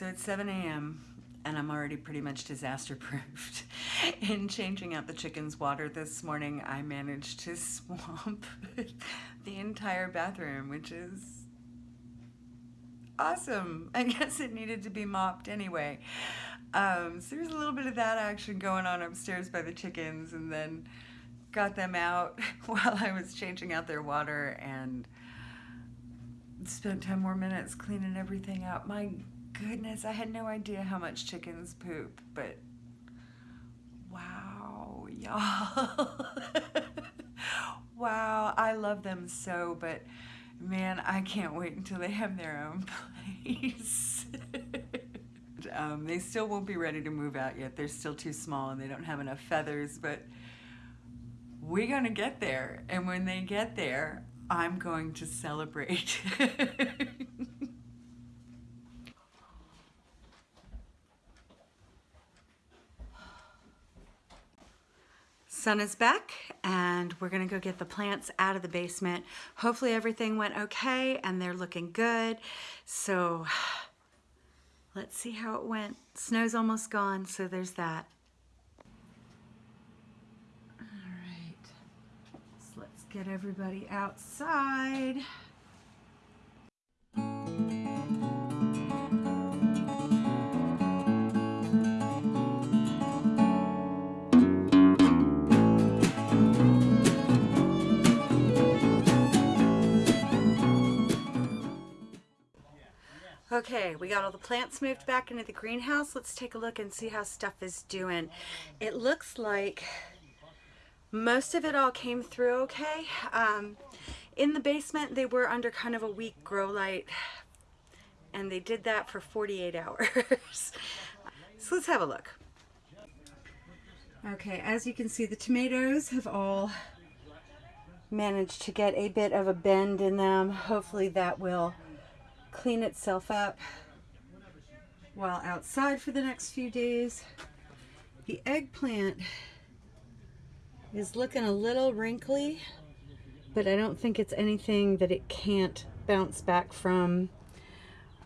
So it's 7 a.m. and I'm already pretty much disaster proofed. In changing out the chicken's water this morning, I managed to swamp the entire bathroom, which is awesome. I guess it needed to be mopped anyway. Um, so there's a little bit of that action going on upstairs by the chickens and then got them out while I was changing out their water and spent 10 more minutes cleaning everything out. My goodness, I had no idea how much chickens poop, but wow, y'all. wow, I love them so, but man, I can't wait until they have their own place. um, they still won't be ready to move out yet. They're still too small and they don't have enough feathers, but we're going to get there. And when they get there, I'm going to celebrate. Sun is back and we're gonna go get the plants out of the basement. Hopefully everything went okay and they're looking good. So let's see how it went. Snow's almost gone, so there's that. All right, so let's get everybody outside. Okay, we got all the plants moved back into the greenhouse. Let's take a look and see how stuff is doing. It looks like most of it all came through okay. Um, in the basement, they were under kind of a weak grow light and they did that for 48 hours. so let's have a look. Okay, as you can see, the tomatoes have all managed to get a bit of a bend in them. Hopefully that will clean itself up while outside for the next few days. The eggplant is looking a little wrinkly, but I don't think it's anything that it can't bounce back from.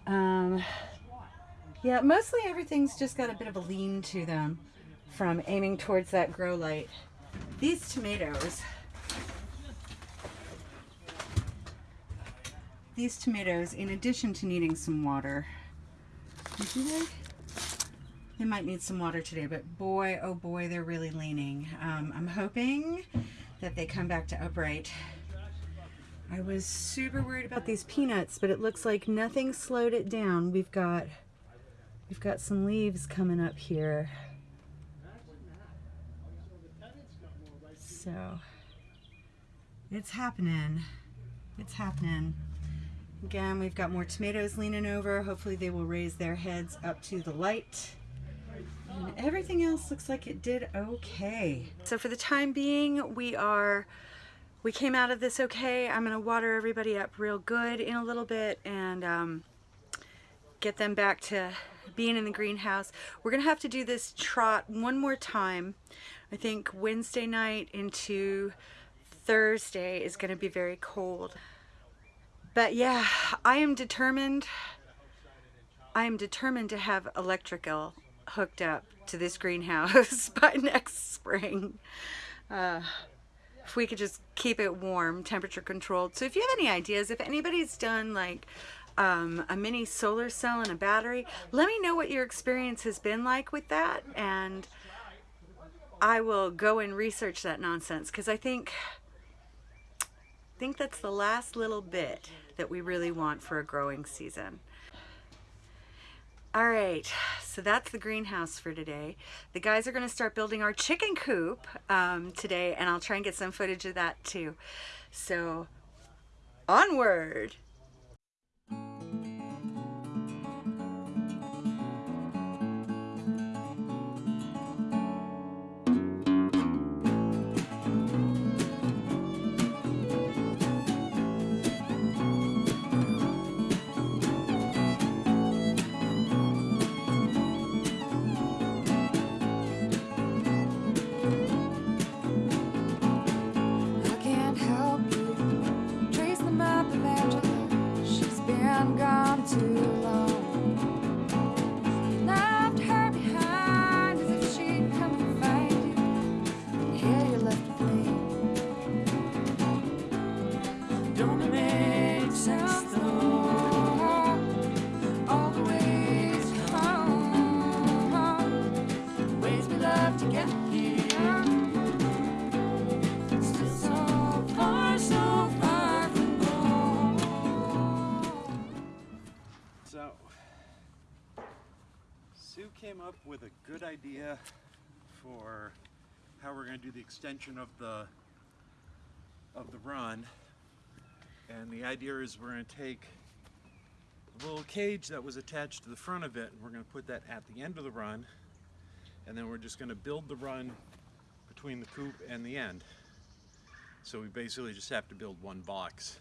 Um, yeah, mostly everything's just got a bit of a lean to them from aiming towards that grow light. These tomatoes these tomatoes, in addition to needing some water, they? They might need some water today, but boy, oh boy, they're really leaning. Um, I'm hoping that they come back to upright. I was super worried about these peanuts, but it looks like nothing slowed it down. We've got, we've got some leaves coming up here. So, it's happening. It's happening. Again, we've got more tomatoes leaning over. Hopefully they will raise their heads up to the light. And everything else looks like it did okay. So for the time being, we are, we came out of this okay. I'm gonna water everybody up real good in a little bit and um, get them back to being in the greenhouse. We're gonna have to do this trot one more time. I think Wednesday night into Thursday is gonna be very cold. But yeah, I am determined, I am determined to have electrical hooked up to this greenhouse by next spring. Uh, if we could just keep it warm, temperature controlled. So if you have any ideas, if anybody's done like um, a mini solar cell and a battery, let me know what your experience has been like with that. And I will go and research that nonsense because I think, think that's the last little bit that we really want for a growing season. All right, so that's the greenhouse for today. The guys are gonna start building our chicken coop um, today and I'll try and get some footage of that too. So onward. Sue came up with a good idea for how we're going to do the extension of the of the run. And the idea is we're going to take a little cage that was attached to the front of it and we're going to put that at the end of the run. And then we're just going to build the run between the coop and the end. So we basically just have to build one box.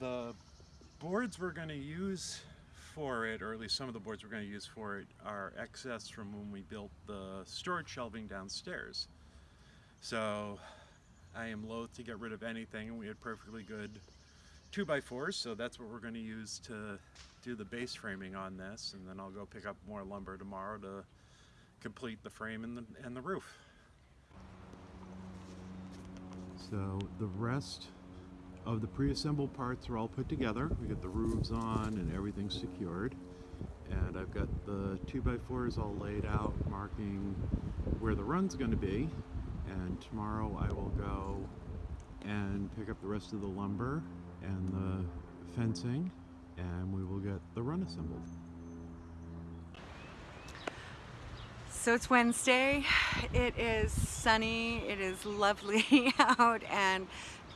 The boards we're going to use for it, or at least some of the boards we're going to use for it, are excess from when we built the storage shelving downstairs. So I am loath to get rid of anything, and we had perfectly good 2x4s, so that's what we're going to use to do the base framing on this, and then I'll go pick up more lumber tomorrow to complete the frame and the, and the roof. So the rest of the pre-assembled parts are all put together. We get the roofs on and everything's secured. And I've got the 2x4s all laid out, marking where the run's going to be. And tomorrow I will go and pick up the rest of the lumber and the fencing and we will get the run assembled. So it's Wednesday, it is sunny, it is lovely out and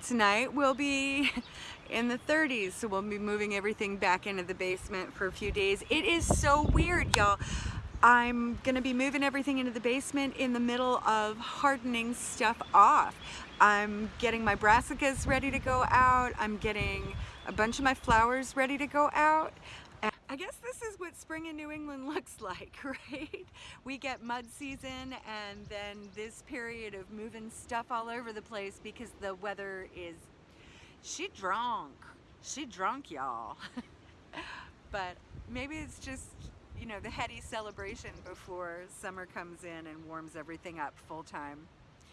tonight we'll be in the 30s so we'll be moving everything back into the basement for a few days. It is so weird y'all. I'm gonna be moving everything into the basement in the middle of hardening stuff off. I'm getting my brassicas ready to go out. I'm getting a bunch of my flowers ready to go out I guess this is what spring in New England looks like, right? We get mud season and then this period of moving stuff all over the place because the weather is, she drunk. She drunk, y'all. but maybe it's just, you know, the heady celebration before summer comes in and warms everything up full time.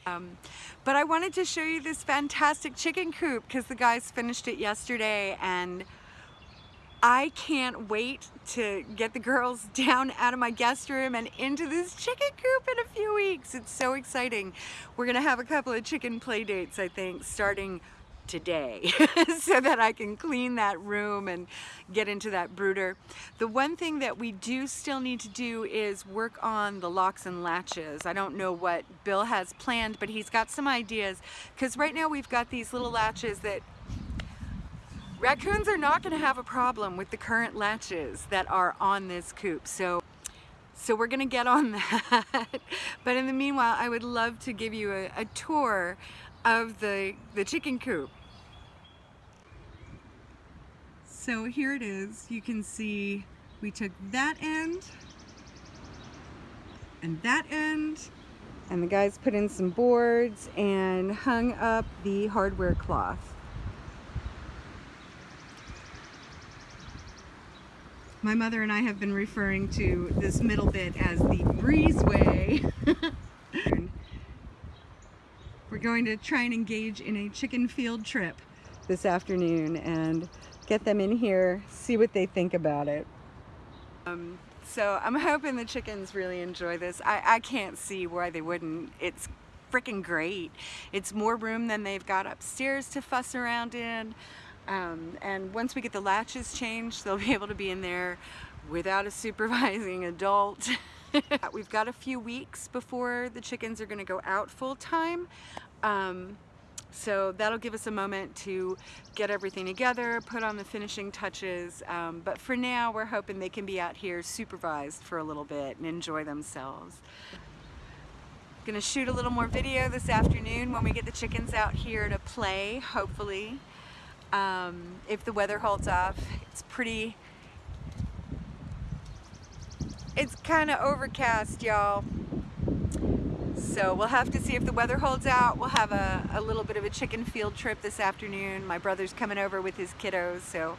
Um, but I wanted to show you this fantastic chicken coop because the guys finished it yesterday and I can't wait to get the girls down out of my guest room and into this chicken coop in a few weeks. It's so exciting. We're gonna have a couple of chicken play dates, I think, starting today so that I can clean that room and get into that brooder. The one thing that we do still need to do is work on the locks and latches. I don't know what Bill has planned, but he's got some ideas because right now we've got these little latches that Raccoons are not going to have a problem with the current latches that are on this coop. So, so we're going to get on that. but in the meanwhile, I would love to give you a, a tour of the, the chicken coop. So here it is. You can see we took that end and that end and the guys put in some boards and hung up the hardware cloth. My mother and I have been referring to this middle bit as the breezeway. We're going to try and engage in a chicken field trip this afternoon and get them in here, see what they think about it. Um, so I'm hoping the chickens really enjoy this. I, I can't see why they wouldn't. It's freaking great. It's more room than they've got upstairs to fuss around in. Um, and once we get the latches changed, they'll be able to be in there without a supervising adult. We've got a few weeks before the chickens are gonna go out full time. Um, so that'll give us a moment to get everything together, put on the finishing touches. Um, but for now, we're hoping they can be out here supervised for a little bit and enjoy themselves. Gonna shoot a little more video this afternoon when we get the chickens out here to play, hopefully um, if the weather holds off. It's pretty, it's kind of overcast, y'all. So we'll have to see if the weather holds out. We'll have a, a little bit of a chicken field trip this afternoon. My brother's coming over with his kiddos, so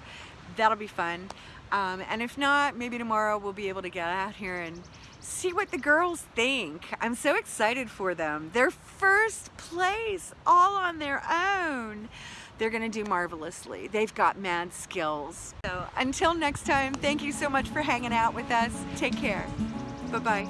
that'll be fun. Um, and if not, maybe tomorrow we'll be able to get out here and see what the girls think. I'm so excited for them. Their first place all on their own they're gonna do marvelously. They've got mad skills. So until next time, thank you so much for hanging out with us. Take care. Bye-bye.